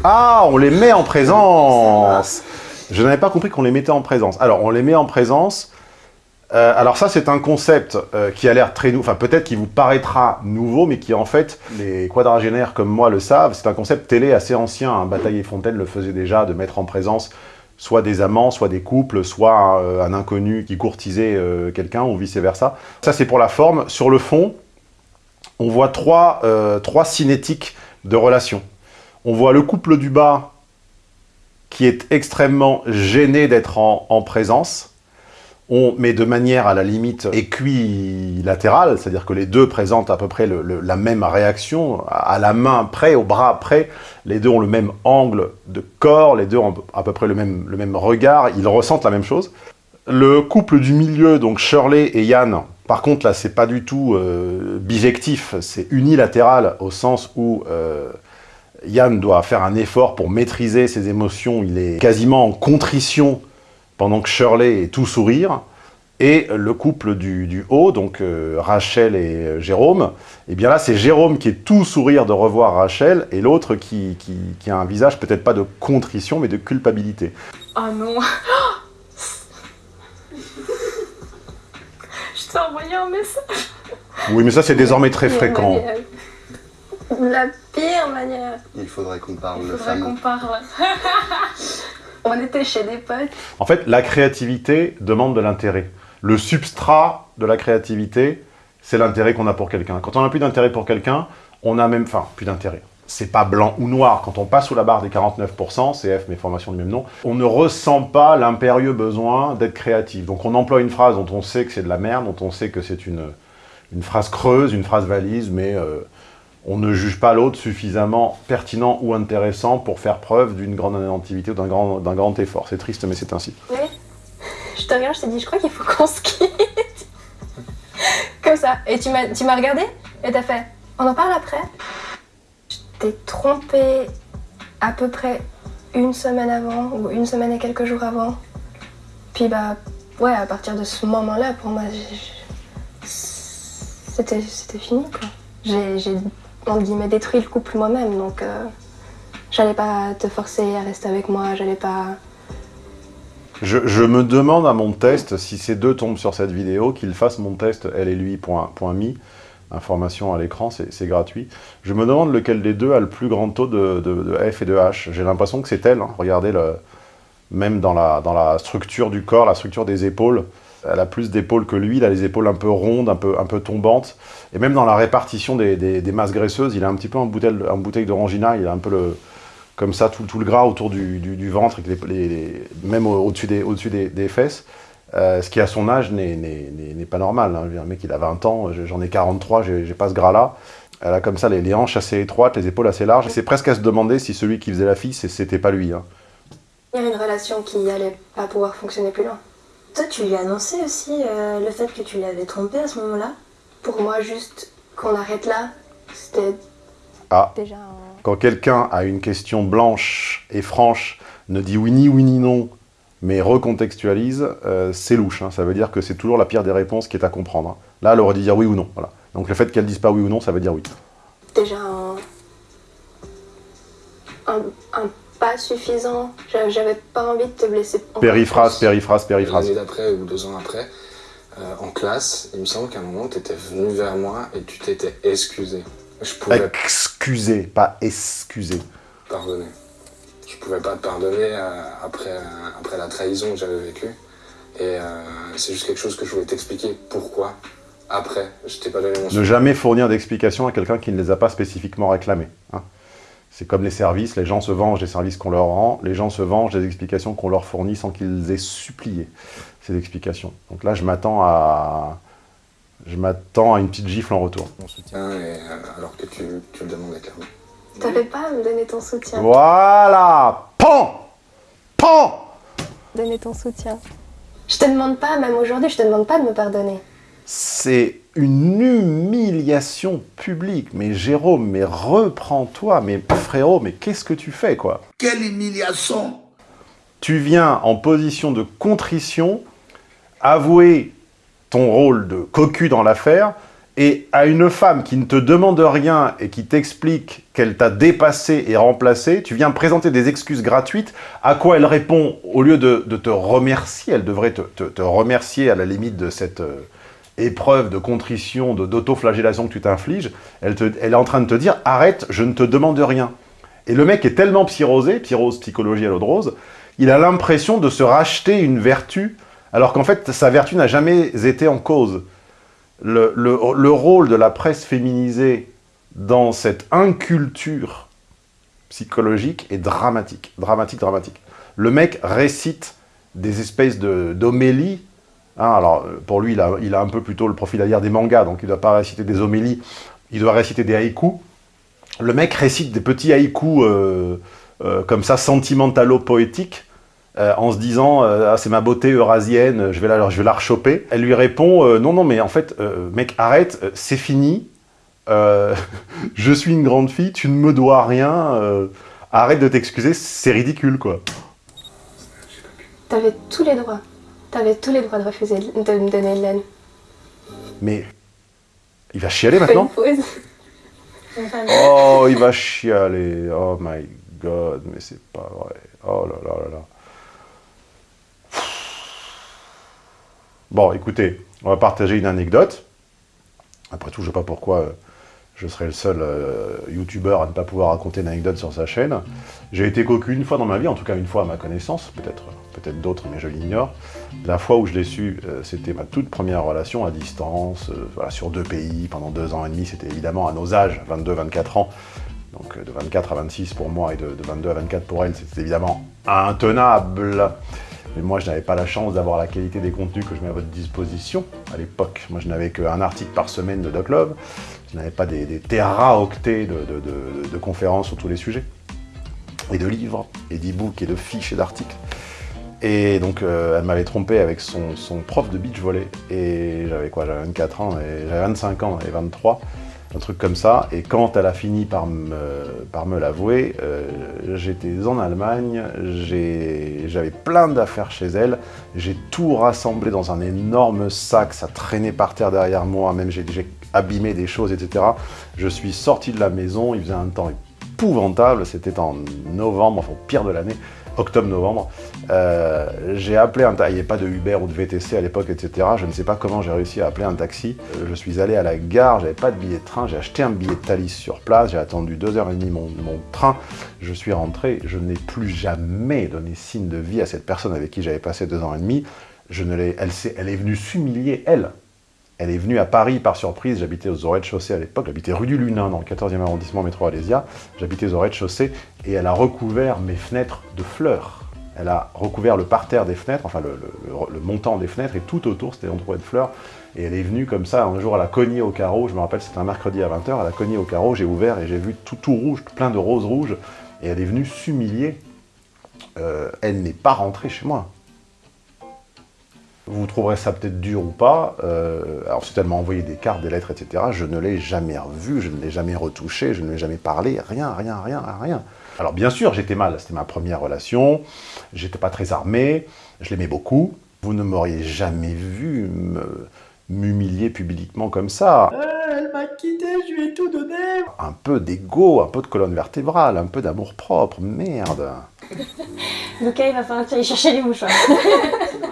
Ah, on les met en présence Je n'avais pas compris qu'on les mettait en présence. Alors, on les met en présence. Euh, alors ça, c'est un concept euh, qui a l'air très nouveau, enfin peut-être qui vous paraîtra nouveau, mais qui en fait, les quadragénaires comme moi le savent, c'est un concept télé assez ancien. hein. Bataille et Fontaine le faisait déjà, de mettre en présence soit des amants, soit des couples, soit euh, un inconnu qui courtisait euh, quelqu'un, ou vice-versa. Ça, c'est pour la forme. Sur le fond, on voit trois, euh, trois cinétiques de relations. On voit le couple du bas qui est extrêmement gêné d'être en présence, on, mais de manière à la limite équilatérale, c'est-à-dire que les deux présentent à peu près la même réaction, à, la main près, au bras près, les deux ont le même angle de corps, les deux ont à peu près le même, regard, ils ressentent la même chose. Le couple du milieu, donc Shirley et Yann, par contre là c'est pas du tout euh, bijectif, c'est unilatéral au sens où euh, Yann doit faire un effort pour maîtriser ses émotions, il est quasiment en contrition pendant que Shirley est tout sourire. Et le couple du, du haut, donc euh, Rachel et euh, Jérôme, et bien là c'est Jérôme qui est tout sourire de revoir Rachel, et l'autre qui, qui- qui a un visage peut-être pas de contrition, mais de culpabilité. Oh non. Je t'ai envoyé un message. Oui, mais ça c'est désormais très fréquent. manière. La pire manière. Il faudrait qu'on parle de Faudrait qu'on parle. On était chez des potes. En fait, la créativité demande de l'intérêt. Le substrat de la créativité, c'est l'intérêt qu'on a pour quelqu'un. Quand on n'a plus d'intérêt pour quelqu'un, on a même... Enfin, plus d'intérêt. c'est pas blanc ou noir. Quand on passe sous la barre des 49%, CF, mes formations du même nom, on ne ressent pas l'impérieux besoin d'être créatif. Donc on emploie une phrase dont on sait que c'est de la merde, dont on sait que c'est une, une phrase creuse, une phrase valise, mais euh, on ne juge pas l'autre suffisamment pertinent ou intéressant pour faire preuve d'une grande inventivité ou d'un grand, grand effort. C'est triste, mais c'est ainsi. Oui. Je te regarde, je t'ai dit, je crois qu'il faut qu'on se quitte. Comme ça. Et tu m'as, regardé et t'as fait, on en parle après Je t'ai trompé à peu près une semaine avant, ou une semaine et quelques jours avant. Puis bah, ouais, à partir de ce moment-là, pour moi, c'était, fini, quoi. J'ai, entre guillemets, détruit le couple moi-même, donc euh, j'allais pas te forcer à rester avec moi, j'allais pas... Je, me demande à mon test, si ces deux tombent sur cette vidéo, qu'ils fassent mon test elle et lui point, point mi, information à l'écran, c'est gratuit. Je me demande lequel des deux a le plus grand taux de, F et de H. J'ai l'impression que c'est elle, hein. regardez, même dans la, dans la structure du corps, la structure des épaules, elle a plus d'épaules que lui, il a les épaules un peu rondes, un peu, un peu tombantes, et même dans la répartition des, des- masses graisseuses, il a un petit peu un bouteille, un bouteille d'orangina, il a un peu le, comme ça, tout, tout le gras autour du, du- ventre, et même au- au-dessus des, au des, des fesses, euh, ce qui à son âge n'est- pas normal. Hein. Un mec, il a 20 ans, j'en ai 43, j'ai pas ce gras-là. Elle a comme ça les, hanches assez étroites, les épaules assez larges, c'est presque à se demander si celui qui faisait la fille, c'était pas lui. hein. Il y avait une relation qui allait pas pouvoir fonctionner plus loin. Toi, tu lui as annoncé aussi euh, le fait que tu l'avais trompé à ce moment-là? Pour moi, juste qu'on arrête là, c'était Ah. déjà un... Quand quelqu'un a une question blanche et franche, ne dit oui ni oui ni non, mais recontextualise, euh, c'est louche. hein. Ça veut dire que c'est toujours la pire des réponses qui est à comprendre. hein. Là, elle aurait dû dire oui ou non. Voilà. Donc le fait qu'elle dise pas oui ou non, ça veut dire oui. déjà un, un, un pas suffisant. J'a- J'avais pas envie de te blesser. Périphrase, périphrase, périphrase. L'année d'après ou deux ans après, euh, en classe, il me semble qu'à un moment, tu étais venu vers moi et tu t'étais excusé. Je pouvais Excusez, pas excusez. te pardonner. Je pouvais pas te pardonner euh, après, euh, après la trahison que j'avais vécue. Et euh, c'est juste quelque chose que je voulais t'expliquer pourquoi. Après, je t'ai pas donné mon Ne jamais fournir d'explications à quelqu'un qui ne les a pas spécifiquement réclamées. hein. C'est comme les services, les gens se vengent des services qu'on leur rend, les gens se vengent des explications qu'on leur fournit sans qu'ils aient supplié ces explications. Donc là, je m'attends à... Je m'attends à une petite gifle en retour. Mon soutien, et, euh, alors que tu, tu le demandais clairement. T'avais pas à me donner ton soutien. Voilà Pan Pan Donner ton soutien. Je te demande pas, même aujourd'hui, je te demande pas de me pardonner. C'est une humiliation publique. Mais Jérôme, mais reprends-toi. Mais frérot, mais qu'est-ce que tu fais, quoi? Quelle humiliation tu viens en position de contrition avouer ton rôle de cocu dans l'affaire et à une femme qui ne te demande rien et qui t'explique qu'elle t'a dépassé et remplacé, tu viens présenter des excuses gratuites, à quoi elle répond, au lieu de, de te remercier, elle devrait te, te- te remercier à la limite de cette euh, épreuve de contrition, de- d'autoflagellation que tu t'infliges, elle, est en train de te dire « arrête, je ne te demande rien ». Et le mec est tellement psyrosé, psyrose, psychologie à l'eau de rose, il a l'impression de se racheter une vertu, alors qu'en fait, sa vertu n'a jamais été en cause. Le, le- le rôle de la presse féminisée dans cette inculture psychologique est dramatique. Dramatique, dramatique. Le mec récite des espèces de- d'homélies. Hein, alors, euh, pour lui, il a, un peu plutôt le profil à des mangas, donc il ne doit pas réciter des homélies, il doit réciter des haïkus. Le mec récite des petits haïkus euh, euh, comme ça, sentimentalo-poétiques, en se disant Ah, c'est ma beauté eurasienne, je vais la, je vais la rechoper. Elle lui répond Non, non, mais en fait, mec, arrête, c'est fini. Je suis une grande fille, tu ne me dois rien. arrête de t'excuser, c'est ridicule, quoi. T'avais tous les droits. T'avais tous les droits de refuser de me donner de l'aide. Mais il va chialer maintenant? Oh, il va chialer. Oh my god, mais c'est pas vrai. Oh là là là là. Bon, écoutez, on va partager une anecdote. Après tout, je sais pas pourquoi euh, je serais le seul euh, youtubeur à ne pas pouvoir raconter une anecdote sur sa chaîne. J'ai été cocu une fois dans ma vie, en tout cas une fois à ma connaissance, peut-être peut-être d'autres, mais je l'ignore. La fois où je l'ai su, euh, c'était ma toute première relation à distance, euh, voilà, sur deux pays, pendant deux ans et demi, c'était évidemment à nos âges, 22-24 ans, Donc de 24 à 26 pour moi et de, de 22 à 24 pour elle, c'était évidemment intenable. Mais moi, je n'avais pas la chance d'avoir la qualité des contenus que je mets à votre disposition à l'époque. Moi, je n'avais qu'un article par semaine de Doc N'avais pas des, des téraoctets de, conférences sur tous les sujets. Et de livres, et d'e-books, et de fiches, et d'articles. Et donc, euh, elle m'avait trompé avec son, prof de beach volley. Et j'avais quoi J'avais 24 ans, et j'avais 25 ans, et 23 un truc comme ça. Et quand elle a fini par me, l'avouer, euh, j'étais en Allemagne, j'avais plein d'affaires chez elle, j'ai tout rassemblé dans un énorme sac, ça traînait par terre derrière moi, même j'ai abîmé des choses, etc. Je suis sorti de la maison, il faisait un temps épouvantable, c'était en novembre, enfin pire de l'année, octobre-novembre. Euh, j'ai appelé un taxi, il n'y avait pas de Uber ou de VTC à l'époque, etc. Je ne sais pas comment j'ai réussi à appeler un taxi. Euh, je suis allé à la gare, j'avais pas de billet de train, j'ai acheté un billet de Thalys sur place, j'ai attendu 2h30 mon, mon train, je suis rentré, je n'ai plus jamais donné signe de vie à cette personne avec qui j'avais passé deux ans et demi. Je ne elle, s'est- elle est venue s'humilier, elle. Elle est venue à Paris par surprise, j'habitais aux rez-de-chaussée à l'époque, j'habitais rue du Lunin dans le 14e arrondissement métro Alésia, j'habitais aux rez-de-chaussée et elle a recouvert mes fenêtres de fleurs. Elle a recouvert le parterre des fenêtres, enfin le, montant des fenêtres et tout autour c'était entouré de fleurs. Et elle est venue comme ça, un jour elle a cogné au carreau, je me rappelle c'était un mercredi à 20h, elle a cogné au carreau, j'ai ouvert et j'ai vu tout, tout rouge, plein de roses rouges, et elle est venue s'humilier. Euh, elle n'est pas rentrée chez moi. Vous trouverez ça peut-être dur ou pas. Euh, alors, ensuite, elle m'a envoyé des cartes, des lettres, etc. Je ne l'ai jamais revu, je ne l'ai jamais retouché, je ne lui ai jamais parlé, rien, rien, rien, rien. Alors, bien sûr, j'étais mal, c'était ma première relation, j'étais pas très armé, je l'aimais beaucoup. Vous ne m'auriez jamais vu m'humilier publiquement comme ça. elle m'a quitté, je lui ai tout donné. Un peu d'ego, un peu de colonne vertébrale, un peu d'amour propre, merde. Lucas, il va falloir que tu ailles chercher les mouchoirs.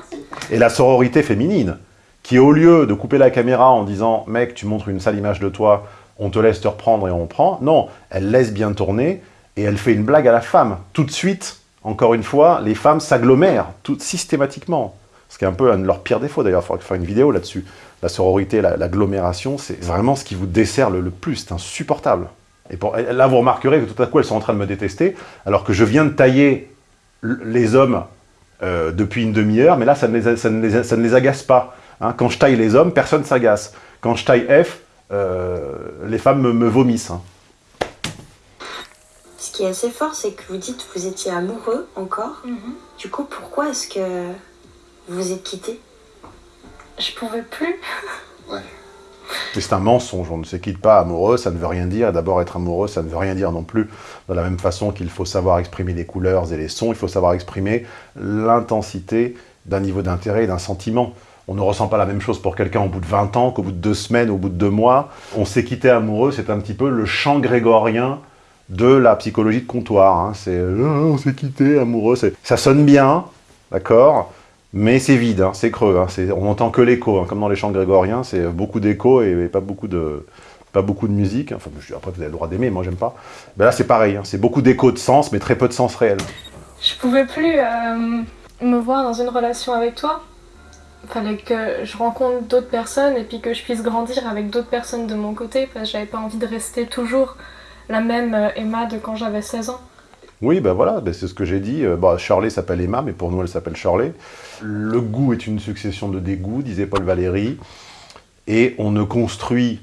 Et la sororité féminine, qui au lieu de couper la caméra en disant « mec, tu montres une sale image de toi, on te laisse te reprendre et on prend », non, elle laisse bien tourner et elle fait une blague à la femme. Tout de suite, encore une fois, les femmes s'agglomèrent, systématiquement. Ce qui est un peu un de leurs pires défauts d'ailleurs, il faudra faire une vidéo là-dessus. La sororité, la- l'agglomération, c'est vraiment ce qui vous dessert le, plus, c'est insupportable. Et pour, là, vous remarquerez que tout à coup, elles sont en train de me détester, alors que je viens de tailler les hommes euh, depuis une demi-heure, mais là, ça ne les, a- ça ne les, ça ne les agace pas. hein. Quand je taille les hommes, personne s'agace. Quand je taille F, euh, les femmes me, me vomissent. hein. Ce qui est assez fort, c'est que vous dites que vous étiez amoureux encore. Du coup, pourquoi est-ce que vous vous êtes quittés? Je pouvais plus. Mais c'est un mensonge, on ne se quitte pas amoureux, ça ne veut rien dire. D'abord, être amoureux, ça ne veut rien dire non plus. De la même façon qu'il faut savoir exprimer les couleurs et les sons, il faut savoir exprimer l'intensité d'un niveau d'intérêt et d'un sentiment. On ne ressent pas la même chose pour quelqu'un au bout de 20 ans qu'au bout de deux semaines, au bout de deux mois. On s'est quitté amoureux, c'est un petit peu le chant grégorien de la psychologie de comptoir. hein. C'est euh, on s'est quitté amoureux. Ça sonne bien, d'accord? Mais c'est vide, hein, c'est creux. hein, on n'entend que l'écho, hein, comme dans les chants grégoriens, c'est beaucoup d'écho et, pas, beaucoup de, pas beaucoup de musique. Enfin, je- après, vous avez le droit d'aimer, moi j'aime pas. Ben là, c'est pareil, c'est beaucoup d'écho de sens, mais très peu de sens réel. Je pouvais plus euh, me voir dans une relation avec toi. Fallait que je rencontre d'autres personnes et puis que je puisse grandir avec d'autres personnes de mon côté parce que j'avais pas envie de rester toujours la même euh, Emma de quand j'avais 16 ans. Oui, ben voilà, ben c'est ce que j'ai dit. Euh, bah, Shirley s'appelle Emma, mais pour nous, elle s'appelle Shirley. Le goût est une succession de dégoûts, disait Paul Valéry, et on ne construit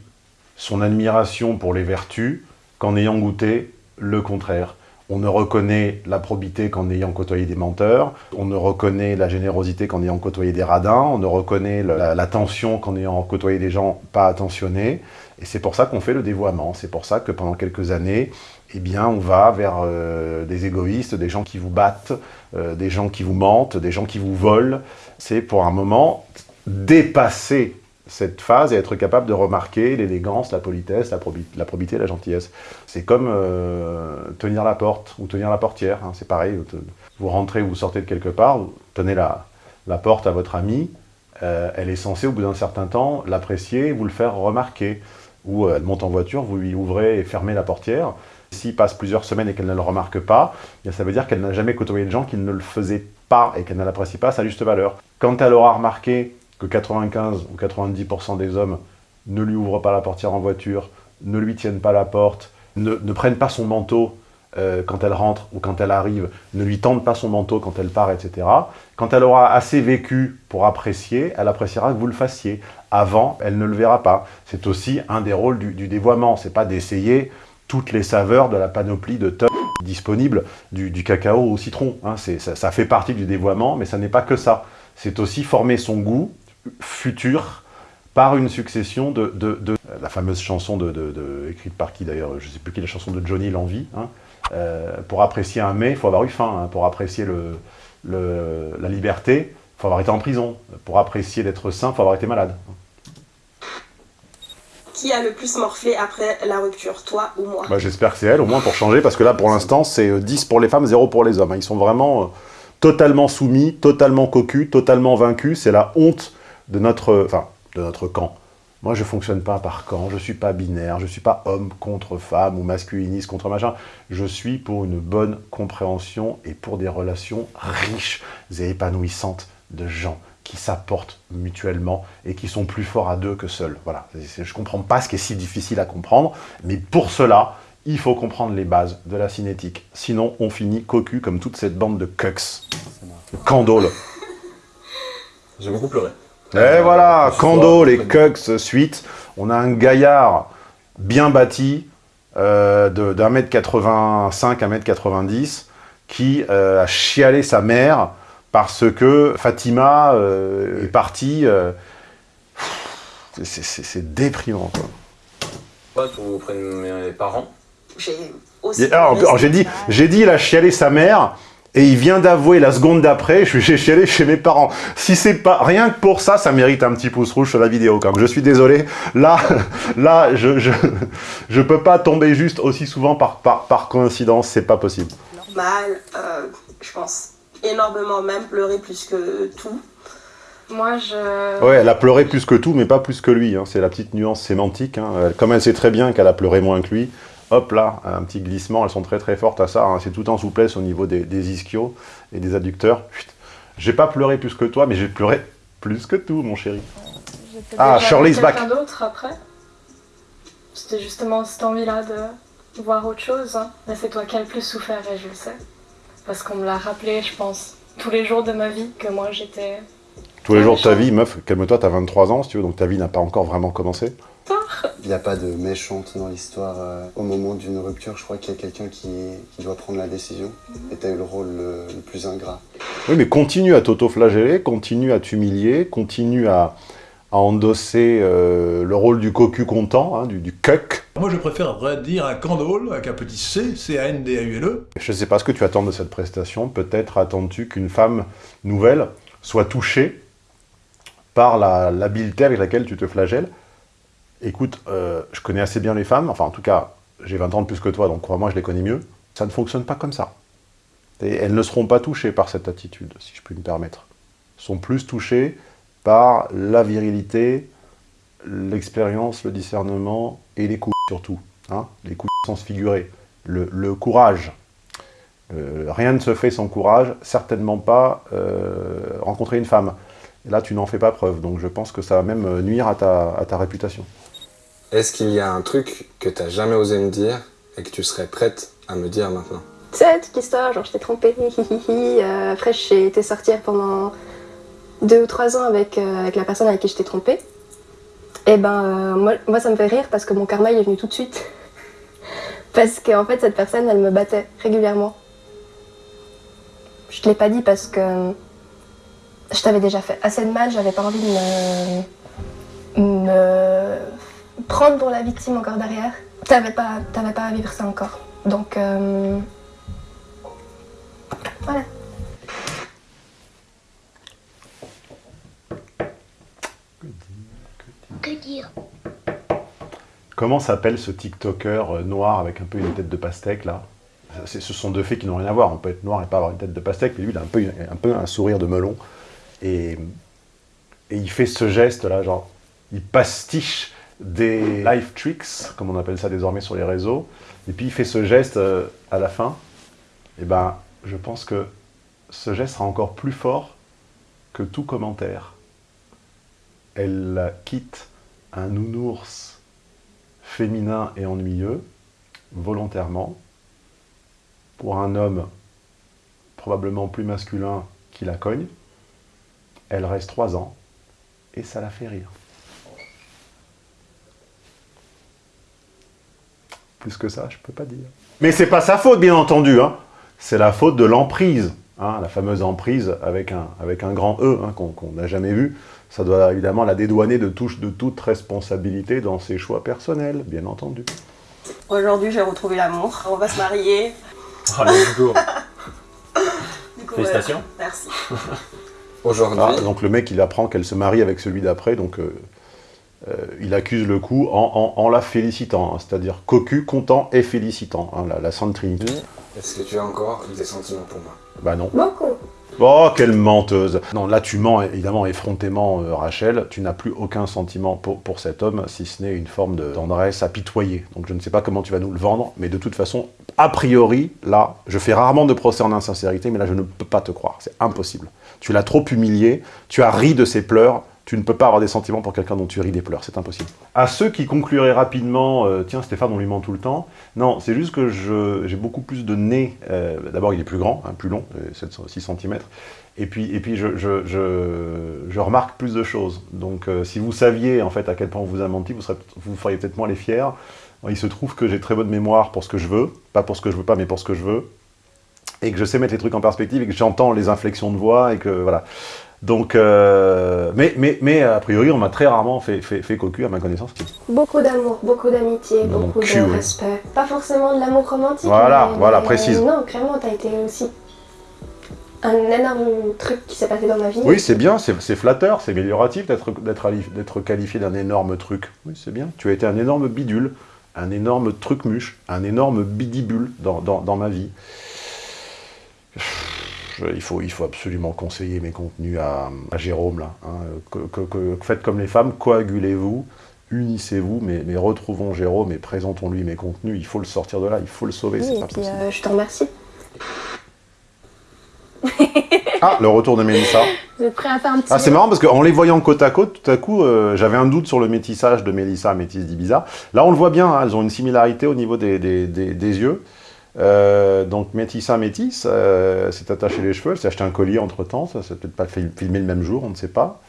son admiration pour les vertus qu'en ayant goûté le contraire. On ne reconnaît la probité qu'en ayant côtoyé des menteurs, on ne reconnaît la générosité qu'en ayant côtoyé des radins, on ne reconnaît la- l'attention qu'en ayant côtoyé des gens pas attentionnés, et c'est pour ça qu'on fait le dévoiement, c'est pour ça que pendant quelques années, eh bien, on va vers euh, des égoïstes, des gens qui vous battent, euh, des gens qui vous mentent, des gens qui vous volent. C'est pour un moment dépasser cette phase et être capable de remarquer l'élégance, la politesse, la, probi- la probité, la gentillesse. C'est comme euh, tenir la porte ou tenir la portière, hein, c'est pareil. Vous- rentrez ou vous sortez de quelque part, vous tenez la, la porte à votre ami, elle est censée au bout d'un certain temps l'apprécier et vous le faire remarquer. Ou euh, elle monte en voiture, vous lui ouvrez et fermez la portière. S'il passe plusieurs semaines et qu'elle ne le remarque pas, eh ça veut dire qu'elle n'a jamais côtoyé de gens qui ne le faisaient pas et qu'elle ne l'apprécie pas à sa juste valeur. Quand elle aura remarqué que 95 ou 90% des hommes ne lui ouvrent pas la portière en voiture, ne lui tiennent pas la porte, ne, ne prennent pas son manteau euh, quand elle rentre ou quand elle arrive, ne lui tendent pas son manteau quand elle part, etc. Quand elle aura assez vécu pour apprécier, elle appréciera que vous le fassiez. Avant, elle ne le verra pas. C'est aussi un des rôles du, du dévoiement. C'est pas d'essayer toutes les saveurs de la panoplie de top disponibles du, cacao au citron. hein. Ça, fait partie du dévoiement, mais ça n'est pas que ça. C'est aussi former son goût futur par une succession de... la fameuse chanson écrite par qui d'ailleurs, je ne sais plus qui la chanson de Johnny L'Envie. hein. Euh, pour apprécier un mets, il faut avoir eu faim. hein. Pour apprécier le, le- la liberté, il faut avoir été en prison. Pour apprécier d'être sain, il faut avoir été malade. Qui a le plus morflé après la rupture, toi ou moi? Bah, J'espère que c'est elle, au moins pour changer, parce que là, pour l'instant, c'est euh, 10 pour les femmes, 0 pour les hommes. hein. Ils sont vraiment euh, totalement soumis, totalement cocus, totalement vaincus. C'est la honte de notre, enfin, de notre camp. Moi, je fonctionne pas par camp, je suis pas binaire, je suis pas homme contre femme ou masculiniste contre machin. Je suis pour une bonne compréhension et pour des relations riches et épanouissantes de gens qui s'apportent mutuellement et qui sont plus forts à deux que seuls. Voilà. Je comprends pas ce qui est si difficile à comprendre, mais pour cela, il faut comprendre les bases de la cinétique. Sinon, on finit cocu comme toute cette bande de cucks. Candole. J'ai beaucoup pleuré. Et voilà, ce Kando, les Cucks suite. On a un gaillard bien bâti, euh, de- d'un mètre 85 à mètre 90, qui euh, a chialé sa mère parce que Fatima euh, est partie. euh, c'est- déprimant, quoi. Pote auprès de mes parents? J'ai aussi. Et alors, alors, j'ai dit, j'ai dit, il a chialé sa mère, et il vient d'avouer la seconde d'après, je suis chialé chez mes parents. Si c'est pas, rien que pour ça, ça mérite un petit pouce rouge sur la vidéo, quand même. Je suis désolé. Là, là, je, je, je peux pas tomber juste aussi souvent par, par, par coïncidence, c'est pas possible. Normal, euh, je pense. Énormément même, pleurer plus que tout. Moi, je. Ouais, elle a pleuré plus que tout, mais pas plus que lui. hein. C'est la petite nuance sémantique. hein. Comme elle sait très bien qu'elle a pleuré moins que lui, hop là, un petit glissement. Elles sont très très fortes à ça. hein. C'est tout en souplesse au niveau des, des ischios et des adducteurs. J'ai pas pleuré plus que toi, mais j'ai pleuré plus que tout, mon chéri. Ah, Shirley's back. quelqu'un d'autre après. C'était justement cette envie-là de voir autre chose. hein. Mais c'est toi qui as le plus souffert, et je le sais. Parce qu'on me l'a rappelé, je pense, tous les jours de ma vie, que moi j'étais. Tous les jours de ta vie, meuf, calme-toi, t'as 23 ans, si tu veux, donc ta vie n'a pas encore vraiment commencé. Il n'y a pas de méchante dans l'histoire. euh, au moment d'une rupture, je crois qu'il y a quelqu'un qui, qui doit prendre la décision. Et tu as eu le rôle le, le plus ingrat. Oui, mais continue à t'auto-flageller, continue à t'humilier, continue à, à endosser euh, le rôle du cocu content, hein, du, du cuck. Moi, je préfère dire un candole avec un petit C, C-A-N-D-A-U-L-E. Je ne sais pas ce que tu attends de cette prestation. Peut-être attends-tu qu'une femme nouvelle soit touchée par la- l'habileté avec laquelle tu te flagelles. Écoute, euh, je connais assez bien les femmes, enfin en tout cas, j'ai 20 ans de plus que toi, donc crois-moi, je les connais mieux. Ça ne fonctionne pas comme ça. Et elles ne seront pas touchées par cette attitude, si je puis me permettre. Elles sont plus touchées par la virilité, l'expérience, le discernement et les coups surtout. Hein les coups sans se figurer. Le, courage. Euh, rien ne se fait sans courage, certainement pas euh, rencontrer une femme. Là, tu n'en fais pas preuve, donc je pense que ça va même nuire à ta réputation. Est-ce qu'il y a un truc que t'as jamais osé me dire et que tu serais prête à me dire maintenant Tu sais, toute l'histoire, genre je t'ai trompé, hi, hi, hi, hi. Euh, après j'ai été sortir pendant deux ou trois ans avec, euh, la personne avec qui je t'ai trompé. Et ben, euh, moi, ça me fait rire parce que mon karma est venu tout de suite. parce qu'en fait, cette personne elle me battait régulièrement. Je te l'ai pas dit parce que je t'avais déjà fait assez de mal, j'avais pas envie de me, me prendre pour la victime encore derrière. T'avais pas, t'avais pas à vivre ça encore. Donc, euh, voilà. Que dire? Comment s'appelle ce TikToker euh, noir avec un peu une tête de pastèque, là? C'est- Ce sont deux faits qui n'ont rien à voir. On peut être noir et pas avoir une tête de pastèque, mais lui, il a un peu, un, peu un sourire de melon. Et, et il fait ce geste-là, genre, il pastiche des life tricks, comme on appelle ça désormais sur les réseaux, et puis il fait ce geste euh, à la fin. Et ben, je pense que ce geste sera encore plus fort que tout commentaire. Elle quitte un nounours féminin et ennuyeux, volontairement, pour un homme probablement plus masculin qui la cogne, elle reste trois ans, et ça la fait rire. Plus que ça, je peux pas dire. Mais c'est pas sa faute, bien entendu, hein. c'est la faute de l'emprise, hein, la fameuse emprise avec un, avec un grand E, hein, qu'on n'a jamais vu. Ça doit évidemment la dédouaner de, touche, de toute responsabilité dans ses choix personnels, bien entendu. Aujourd'hui, j'ai retrouvé l'amour. On va se marier. Allez, go. Du coup, Félicitations. ouais, merci. Aujourd'hui, Ah, donc le mec, il apprend qu'elle se marie avec celui d'après, donc euh, euh, il accuse le coup en, en- en la félicitant, hein, c'est-à-dire cocu, content et félicitant, hein, la, la Sainte Trinité. est-ce que tu as encore des sentiments pour moi? Bah non. Beaucoup. Oh, quelle menteuse Non, là tu mens évidemment effrontément, euh, Rachel. Tu n'as plus aucun sentiment pour, pour cet homme, si ce n'est une forme de tendresse apitoyée. Donc je ne sais pas comment tu vas nous le vendre, mais de toute façon, a priori, là, je fais rarement de procès en insincérité, mais là je ne peux pas te croire, c'est impossible. Tu l'as trop humilié, tu as ri de ses pleurs, tu ne peux pas avoir des sentiments pour quelqu'un dont tu ris des pleurs, c'est impossible. À ceux qui concluraient rapidement, euh, tiens Stéphane, on lui ment tout le temps, non, c'est juste que j'ai beaucoup plus de nez, euh, d'abord il est plus grand, hein, plus long, euh, 7, 6 cm, et puis, et puis je, je, je- je remarque plus de choses. Donc euh, si vous saviez en fait à quel point on vous a menti, vous, vous feriez peut-être moins les fiers. Il se trouve que j'ai très bonne mémoire pour ce que je veux, pas pour ce que je veux pas, mais pour ce que je veux, et que je sais mettre les trucs en perspective, et que j'entends les inflexions de voix, et que voilà. Donc, euh, mais, mais, mais a priori, on m'a très rarement fait, fait, fait cocu à ma connaissance. Beaucoup d'amour, beaucoup d'amitié, beaucoup cul, de respect. Pas forcément de l'amour romantique. Voilà, mais- voilà, mais, précise. Non, clairement, t'as été aussi un énorme truc qui s'est passé dans ma vie. Oui, c'est bien, c'est flatteur, c'est amélioratif d'être qualifié d'un énorme truc. Oui, c'est bien. Tu as été un énorme bidule, un énorme truc muche, un énorme bidibule dans, dans, dans ma vie. Il, faut, il faut absolument conseiller mes contenus à, à Jérôme, là. hein. Que- que- que- faites comme les femmes, coagulez-vous, unissez-vous, mais, mais retrouvons Jérôme et présentons-lui mes contenus. Il faut le sortir de là, il faut le sauver, Oui, c'est pas puis possible. euh, je te remercie. Ah, le retour de Mélissa. Vous êtes prêts à faire un petit. Ah, c'est marrant parce qu'en les voyant côte à côte, tout à coup, euh, j'avais un doute sur le métissage de Mélissa, métisse d'Ibiza. Là, on le voit bien, hein, elles ont une similarité au niveau des, des- des- des yeux. Euh, donc, Métissa, métisse, euh, s'est attaché les cheveux, elle s'est acheté un collier entre-temps, ça s'est peut-être pas filmé le même jour, on ne sait pas.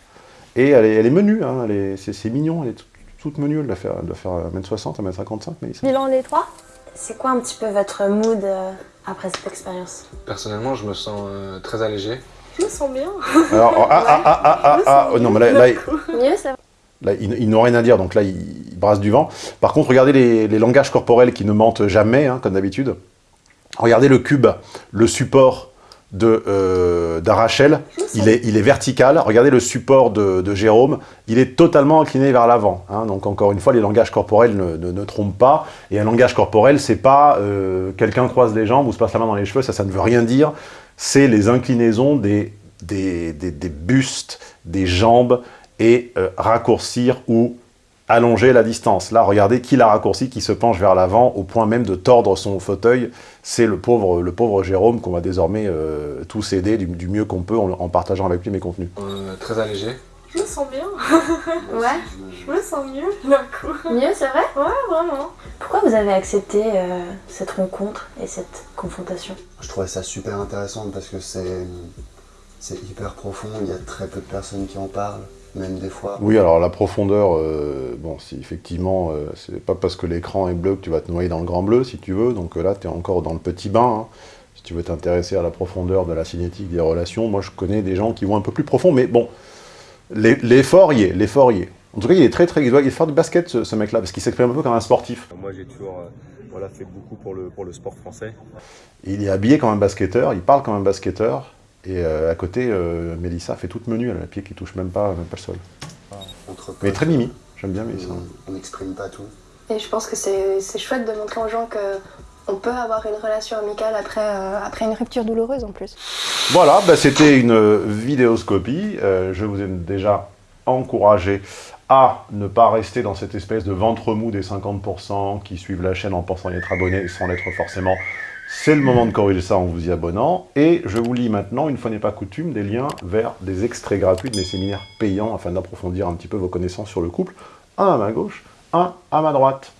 Et elle est, elle est menue, hein, c'est mignon, elle est toute, toute menue, elle doit faire, elle doit faire 1m60, 1m55, Mélissa. Bilan les trois? C'est quoi un petit peu votre mood euh, après cette expérience? Personnellement, je me sens euh, très allégé. Je me sens bien. Alors, ah, ah, ah, ah, ah, ah, oh, non, mais là, là, Mieux, c'est vrai. Là, ils, ils n'ont rien à dire, donc là, ils, ils brassent du vent. Par contre, regardez les, les langages corporels qui ne mentent jamais, hein, comme d'habitude. Regardez le cube, le support de euh, d'Arachel, il est, il est vertical. Regardez le support de, de Jérôme, il est totalement incliné vers l'avant. hein. Donc encore une fois, les langages corporels ne, ne- ne trompent pas. Et un langage corporel, c'est pas euh, quelqu'un croise les jambes ou se passe la main dans les cheveux, ça, ça ne veut rien dire. C'est les inclinaisons des, des, des- des bustes, des jambes, et euh, raccourcir ou allonger la distance. Là, regardez qui l'a raccourci, qui se penche vers l'avant au point même de tordre son fauteuil. C'est le pauvre, le pauvre Jérôme qu'on va désormais euh, tous aider du, du mieux qu'on peut en, en partageant avec lui mes contenus. Euh, très allégé. Je me sens bien. Ouais, Je me sens mieux d'un coup. mieux, c'est vrai? Ouais, vraiment. Pourquoi vous avez accepté euh, cette rencontre et cette confrontation? Je trouvais ça super intéressant parce que c'est c'est hyper profond, il y a très peu de personnes qui en parlent, même des fois. Oui, alors la profondeur, euh, bon, si effectivement, euh, c'est pas parce que l'écran est bleu que tu vas te noyer dans le grand bleu, si tu veux. Donc euh, là, tu es encore dans le petit bain. hein. Si tu veux t'intéresser à la profondeur de la cinétique des relations, moi je connais des gens qui vont un peu plus profond, mais bon, l'e- l'effort y est, l'effort y est. En tout cas, il est très très, il doit faire du basket ce, ce mec-là, parce qu'il s'exprime un peu comme un sportif. Moi, j'ai toujours euh, voilà, fait beaucoup pour le, pour le sport français. Il est habillé comme un basketteur, il parle comme un basketteur, et euh, à côté, euh, Mélissa fait toute menue, elle a le pied qui touche même pas, même pas le sol. Entre Mais très mimi, j'aime bien Mélissa. on- on n'exprime pas tout. Et je pense que c'est c'est chouette de montrer aux gens que on peut avoir une relation amicale après, euh, après une rupture douloureuse en plus. Voilà, bah, c'était une euh, vidéoscopie. Euh, je vous ai déjà encouragé à ne pas rester dans cette espèce de ventre mou des 50% qui suivent la chaîne en pensant y être abonné sans l'être forcément. C'est le moment de corriger ça en vous y abonnant. Et je vous lis maintenant, une fois n'est pas coutume, des liens vers des extraits gratuits de mes séminaires payants afin d'approfondir un petit peu vos connaissances sur le couple. Un à ma gauche, un à ma droite.